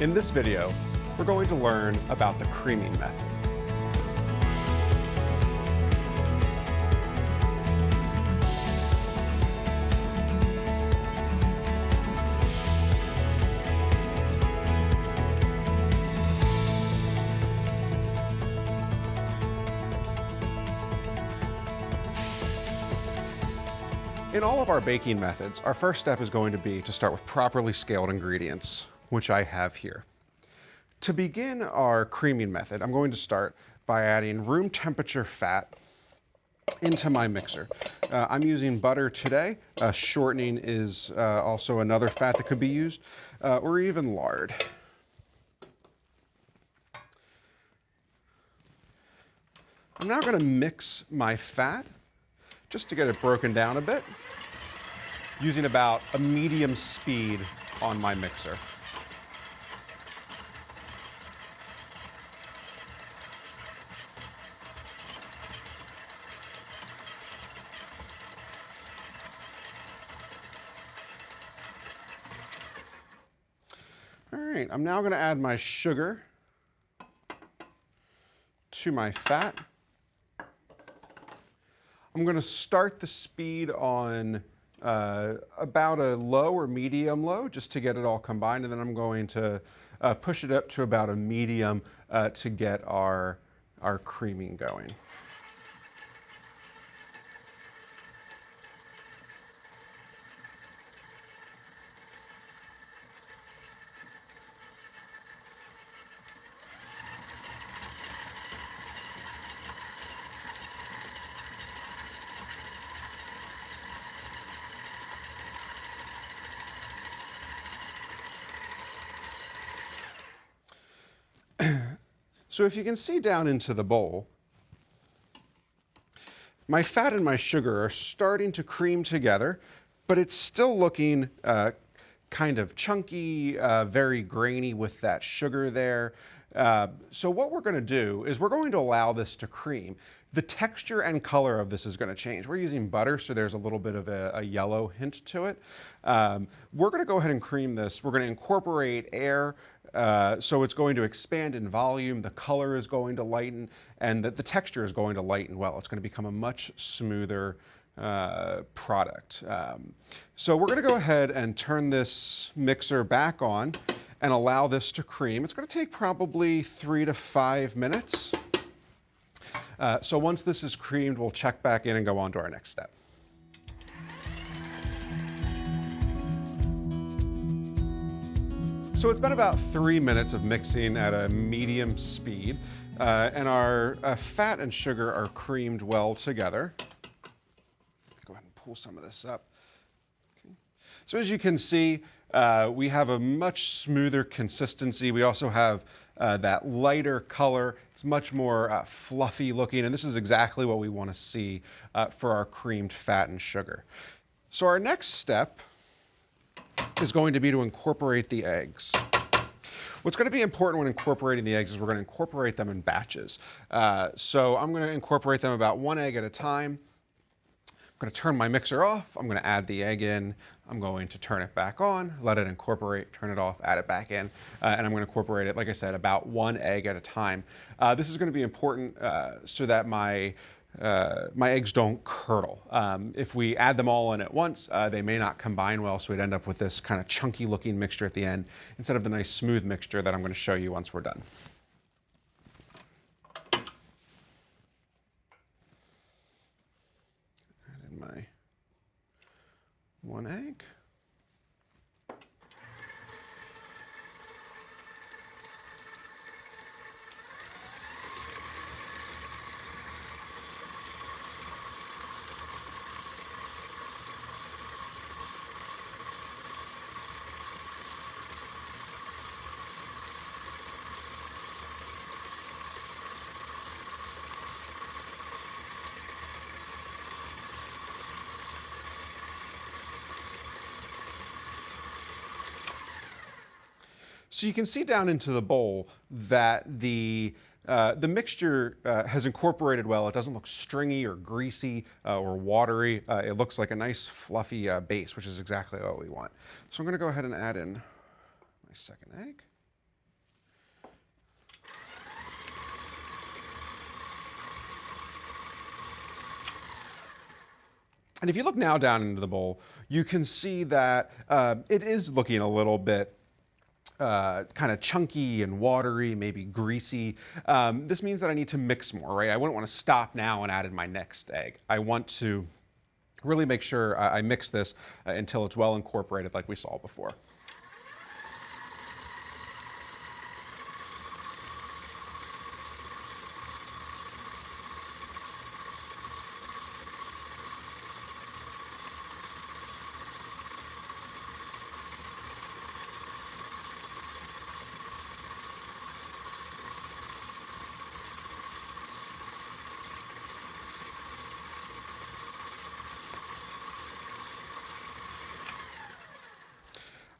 In this video, we're going to learn about the creaming method. In all of our baking methods, our first step is going to be to start with properly scaled ingredients, which I have here. To begin our creaming method, I'm going to start by adding room temperature fat into my mixer. Uh, I'm using butter today. Uh, shortening is uh, also another fat that could be used, uh, or even lard. I'm now going to mix my fat just to get it broken down a bit, using about a medium speed on my mixer. Right, I'm now gonna add my sugar to my fat. I'm going to start the speed on uh, about a low or medium low just to get it all combined and then I'm going to uh, push it up to about a medium uh, to get our, our creaming going. So if you can see down into the bowl, my fat and my sugar are starting to cream together, but it's still looking uh, kind of chunky, uh, very grainy with that sugar there. Uh, so what we're going to do is we're going to allow this to cream. The texture and color of this is going to change. We're using butter, so there's a little bit of a, a yellow hint to it. Um, we're going to go ahead and cream this. We're going to incorporate air, uh, so it's going to expand in volume, the color is going to lighten, and the, the texture is going to lighten well. It's going to become a much smoother uh, product. Um, so we're going to go ahead and turn this mixer back on and allow this to cream. It's going to take probably three to five minutes. Uh, so once this is creamed, we'll check back in and go on to our next step. So it's been about three minutes of mixing at a medium speed, uh, and our uh, fat and sugar are creamed well together. Go ahead and pull some of this up. Okay. So as you can see, uh, we have a much smoother consistency. We also have uh, that lighter color. It's much more uh, fluffy looking, and this is exactly what we want to see uh, for our creamed fat and sugar. So our next step is going to be to incorporate the eggs. What's going to be important when incorporating the eggs is we're going to incorporate them in batches. Uh, so I'm going to incorporate them about one egg at a time. I'm going to turn my mixer off. I'm going to add the egg in. I'm going to turn it back on, let it incorporate, turn it off, add it back in, uh, and I'm going to incorporate it, like I said, about one egg at a time. Uh, this is going to be important uh, so that my uh, my eggs don't curdle. Um, if we add them all in at once, uh, they may not combine well, so we'd end up with this kind of chunky looking mixture at the end instead of the nice smooth mixture that I'm going to show you once we're done. Add in my one egg. So you can see down into the bowl that the uh, the mixture uh, has incorporated well. It doesn't look stringy or greasy uh, or watery. Uh, it looks like a nice fluffy uh, base, which is exactly what we want. So I'm gonna go ahead and add in my second egg. And if you look now down into the bowl, you can see that uh, it is looking a little bit uh, kind of chunky and watery, maybe greasy. Um, this means that I need to mix more, right? I wouldn't want to stop now and add in my next egg. I want to really make sure I, mix this uh, until it's well incorporated like we saw before.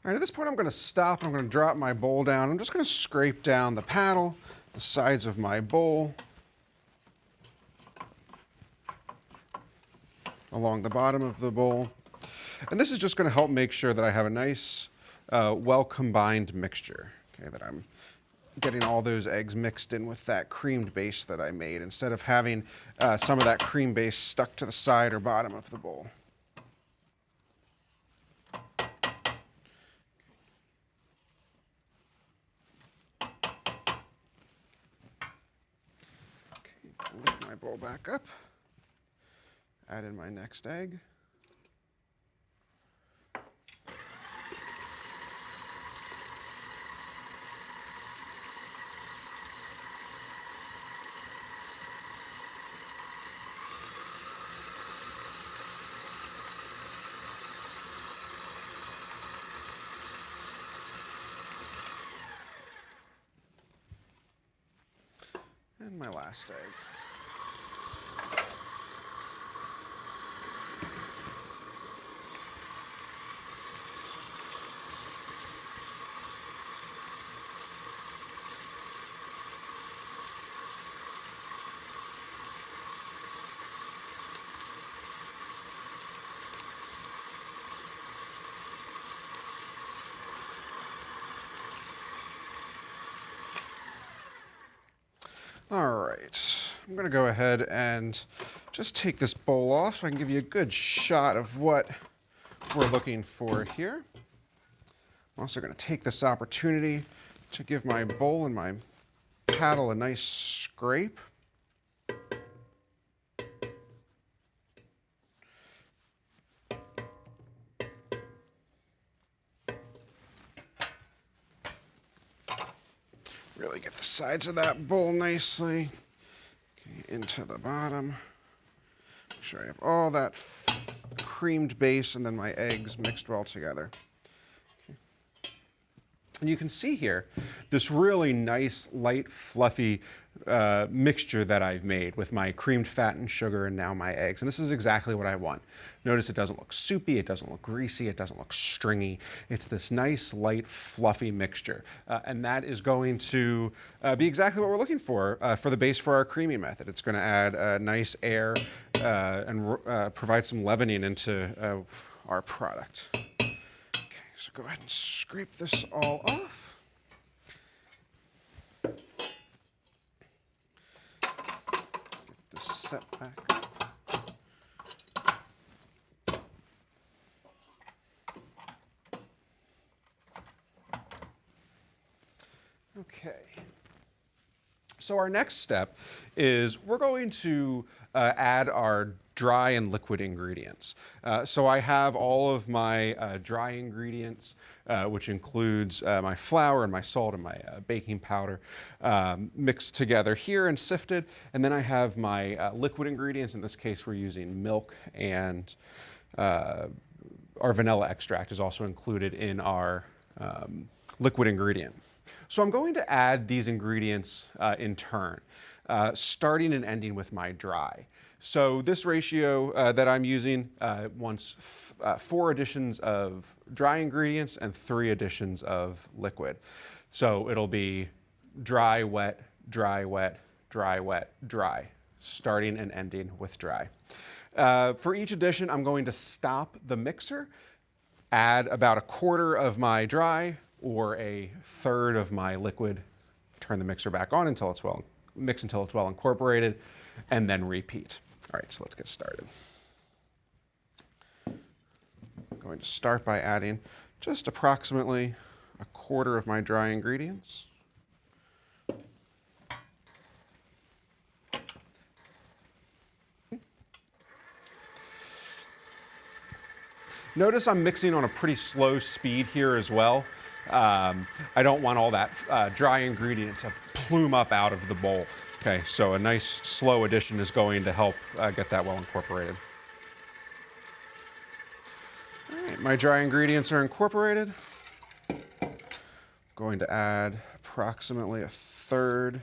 All right, at this point I'm gonna stop, I'm gonna drop my bowl down. I'm just gonna scrape down the paddle, the sides of my bowl, along the bottom of the bowl. And this is just gonna help make sure that I have a nice, uh, well-combined mixture, okay, that I'm getting all those eggs mixed in with that creamed base that I made instead of having uh, some of that cream base stuck to the side or bottom of the bowl. lift my bowl back up, add in my next egg. And my last egg. All right, I'm gonna go ahead and just take this bowl off so I can give you a good shot of what we're looking for here. I'm also gonna take this opportunity to give my bowl and my paddle a nice scrape. Sides of that bowl nicely okay, into the bottom. Make sure I have all that creamed base and then my eggs mixed well together. And you can see here this really nice, light, fluffy uh, mixture that I've made with my creamed fat and sugar and now my eggs. And this is exactly what I want. Notice it doesn't look soupy, it doesn't look greasy, it doesn't look stringy. It's this nice, light, fluffy mixture. Uh, and that is going to uh, be exactly what we're looking for uh, for the base for our creamy method. It's going to add a nice air uh, and uh, provide some leavening into our product. So go ahead and scrape this all off. Get this set back. Okay. So our next step is we're going to uh, add our dry and liquid ingredients. Uh, so I have all of my uh, dry ingredients, uh, which includes uh, my flour and my salt and my uh, baking powder um, mixed together here and sifted. And then I have my uh, liquid ingredients. In this case, we're using milk and our vanilla extract is also included in our um, liquid ingredient. So I'm going to add these ingredients in turn. Starting and ending with my dry. So this ratio uh, that I'm using uh, wants uh, four additions of dry ingredients and three additions of liquid. So it'll be dry, wet, dry, wet, dry, wet, dry, starting and ending with dry. Uh, for each addition, I'm going to stop the mixer, add about a quarter of my dry or a third of my liquid, turn the mixer back on until it's well mix until it's well incorporated, and then repeat. All right, so let's get started. I'm going to start by adding just approximately a quarter of my dry ingredients. Notice I'm mixing on a pretty slow speed here as well. Um, I don't want all that uh, dry ingredient to plume up out of the bowl. Okay, so a nice slow addition is going to help uh, get that well incorporated. All right, my dry ingredients are incorporated. Going to add approximately a third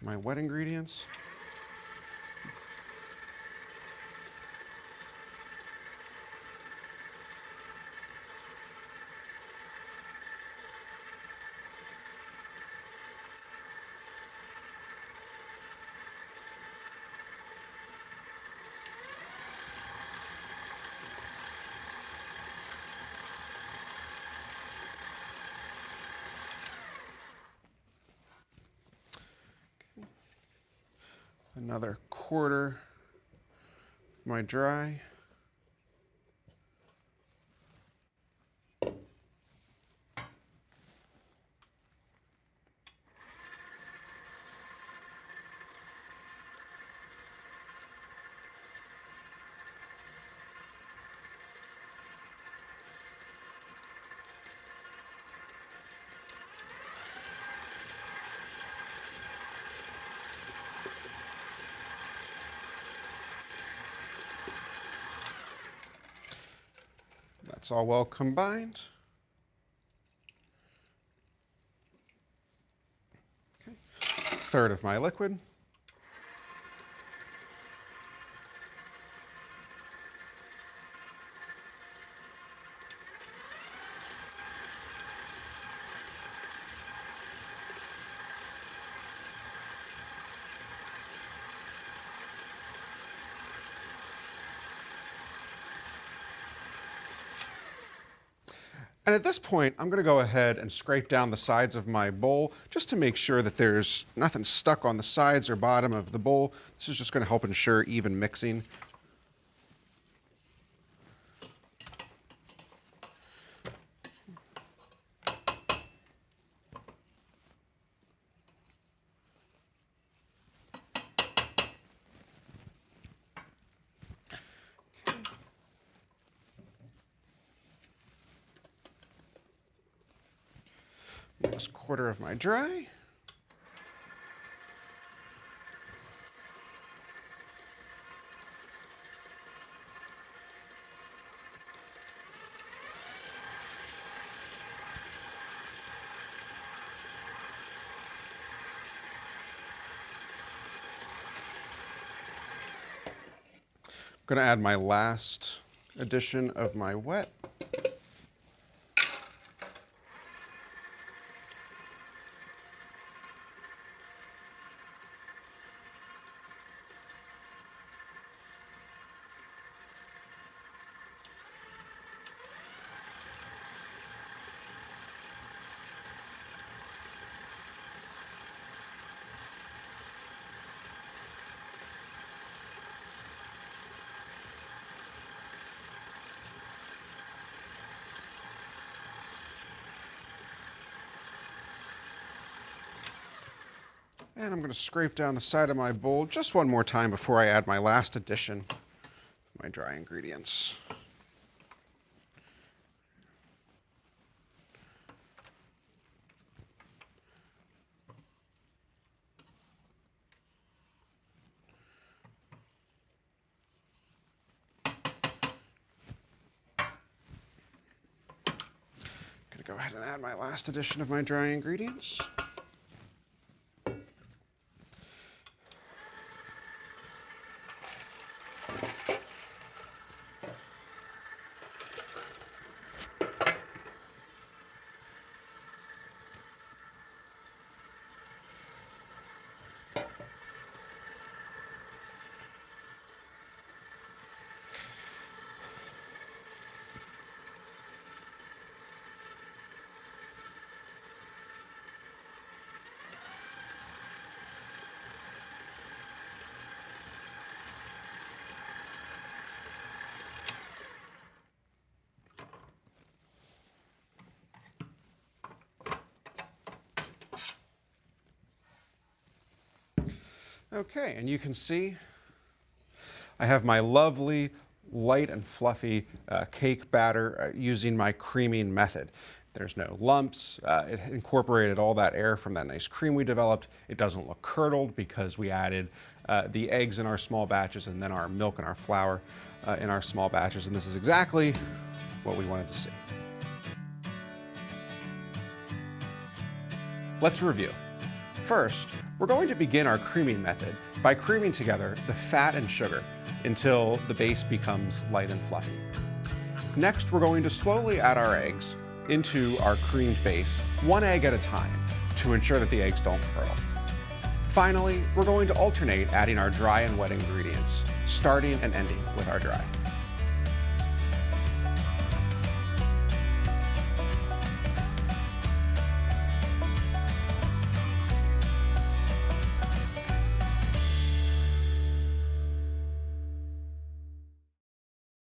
my wet ingredients. Another quarter of my dry. That's all well combined. Okay. Third of my liquid. And at this point, I'm gonna go ahead and scrape down the sides of my bowl just to make sure that there's nothing stuck on the sides or bottom of the bowl. This is just gonna help ensure even mixing. Quarter of my dry. I'm going to add my last addition of my wet. And I'm going to scrape down the side of my bowl just one more time before I add my last addition, my dry ingredients. Go ahead and add my last addition of my dry ingredients. Okay, and you can see I have my lovely light and fluffy uh, cake batter uh, using my creaming method. There's no lumps. Uh, it incorporated all that air from that nice cream we developed. It doesn't look curdled because we added uh, the eggs in our small batches and then our milk and our flour uh, in our small batches. And this is exactly what we wanted to see. Let's review. First, we're going to begin our creaming method by creaming together the fat and sugar until the base becomes light and fluffy. Next, we're going to slowly add our eggs into our creamed base, one egg at a time, to ensure that the eggs don't curdle. Finally, we're going to alternate adding our dry and wet ingredients, starting and ending with our dry.